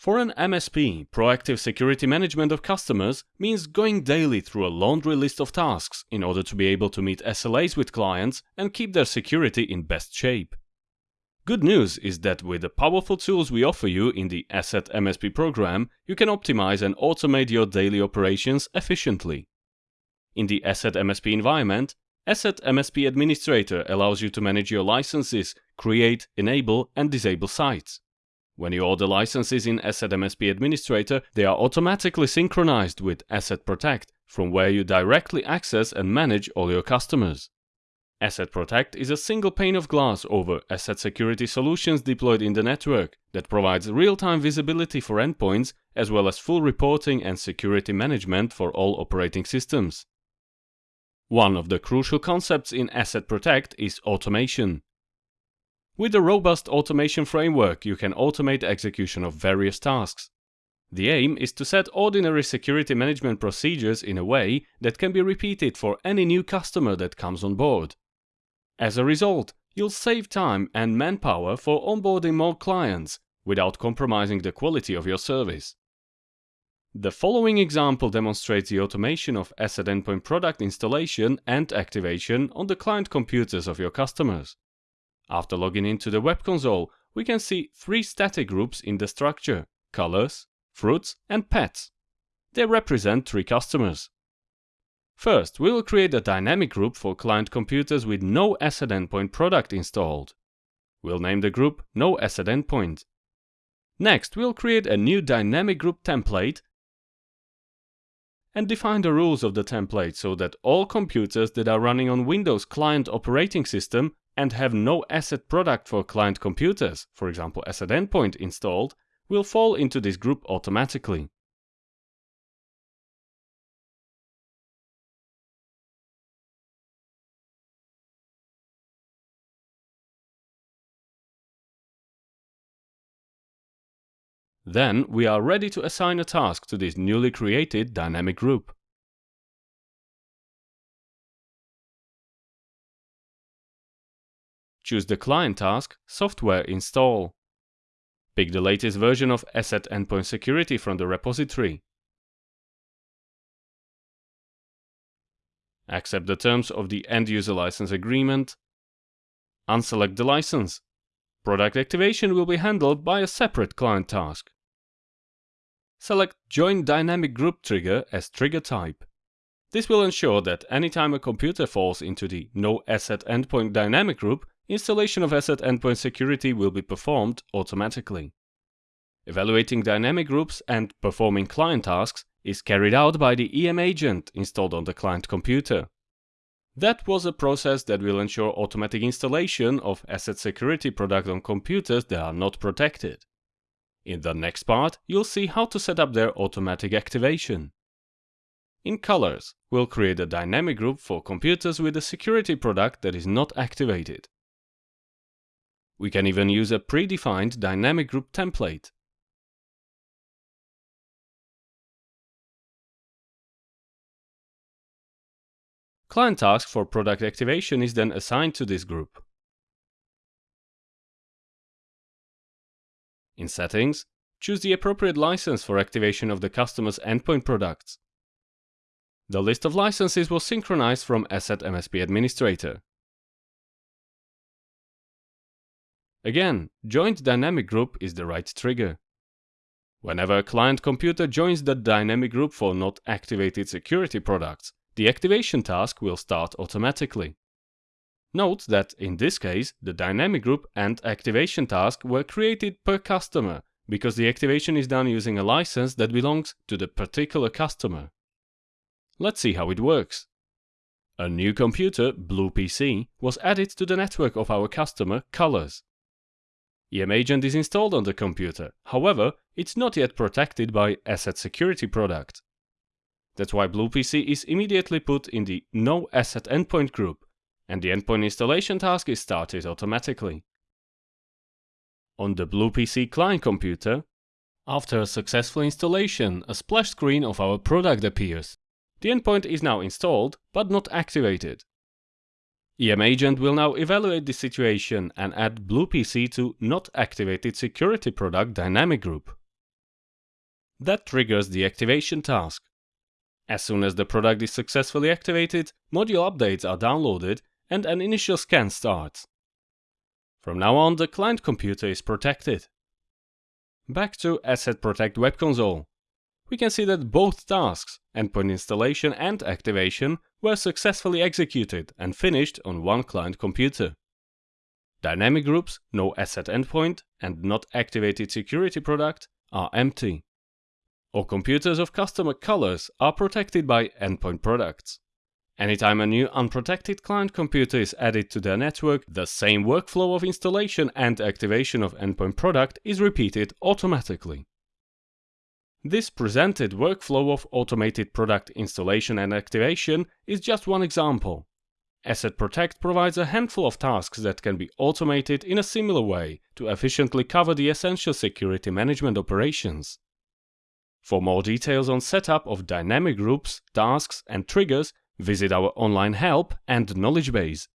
For an MSP, proactive security management of customers means going daily through a laundry list of tasks in order to be able to meet SLAs with clients and keep their security in best shape. Good news is that with the powerful tools we offer you in the ESET MSP program, you can optimize and automate your daily operations efficiently. In the ESET MSP environment, ESET MSP Administrator allows you to manage your licenses, create, enable and disable sites. When you order licenses in ESET MSP Administrator, they are automatically synchronized with ESET Protect, from where you directly access and manage all your customers. ESET Protect is a single pane of glass over ESET security solutions deployed in the network that provides real-time visibility for endpoints as well as full reporting and security management for all operating systems. One of the crucial concepts in ESET Protect is automation. With a robust automation framework, you can automate execution of various tasks. The aim is to set ordinary security management procedures in a way that can be repeated for any new customer that comes on board. As a result, you'll save time and manpower for onboarding more clients without compromising the quality of your service. The following example demonstrates the automation of ESET endpoint product installation and activation on the client computers of your customers. After logging into the web console, we can see three static groups in the structure, colors, fruits and pets. They represent three customers. First, we will create a dynamic group for client computers with no ESET endpoint product installed. We'll name the group No ESET Endpoint. Next, we'll create a new dynamic group template and define the rules of the template so that all computers that are running on Windows client operating system and have no ESET product for client computers, for example ESET endpoint installed, will fall into this group automatically. Then we are ready to assign a task to this newly created dynamic group. Choose the client task Software Install. Pick the latest version of ESET Endpoint Security from the repository. Accept the terms of the End User License Agreement. Unselect the license. Product activation will be handled by a separate client task. Select Join Dynamic Group Trigger as trigger type. This will ensure that anytime a computer falls into the No ESET Endpoint Dynamic Group, installation of ESET endpoint security will be performed automatically. Evaluating dynamic groups and performing client tasks is carried out by the EM agent installed on the client computer. That was a process that will ensure automatic installation of ESET security product on computers that are not protected. In the next part, you'll see how to set up their automatic activation. In Colors, we'll create a dynamic group for computers with a security product that is not activated. We can even use a predefined dynamic group template. Client task for product activation is then assigned to this group. In Settings, choose the appropriate license for activation of the customer's endpoint products. The list of licenses was synchronized from ESET MSP Administrator. Again, join dynamic group is the right trigger. Whenever a client computer joins the dynamic group for not activated security products, the activation task will start automatically. Note that in this case, the dynamic group and activation task were created per customer because the activation is done using a license that belongs to the particular customer. Let's see how it works. A new computer, BluePC, was added to the network of our customer, Colors. EM Agent is installed on the computer, however, it's not yet protected by ESET Security product. That's why BluePC is immediately put in the No ESET Endpoint group, and the endpoint installation task is started automatically. On the BluePC client computer, after a successful installation, a splash screen of our product appears. The endpoint is now installed, but not activated. EM Agent will now evaluate the situation and add BluePC to not activated security product dynamic group. That triggers the activation task. As soon as the product is successfully activated, module updates are downloaded and an initial scan starts. From now on, the client computer is protected. Back to ESET Protect Web Console. We can see that both tasks, endpoint installation and activation, were successfully executed and finished on one client computer. Dynamic groups, no ESET endpoint, and not activated security product are empty. All computers of customer colors are protected by endpoint products. Anytime a new unprotected client computer is added to their network, the same workflow of installation and activation of endpoint product is repeated automatically. This presented workflow of automated product installation and activation is just one example. ESET Protect provides a handful of tasks that can be automated in a similar way to efficiently cover the essential security management operations. For more details on setup of dynamic groups, tasks and triggers, Visit our online help and knowledge base.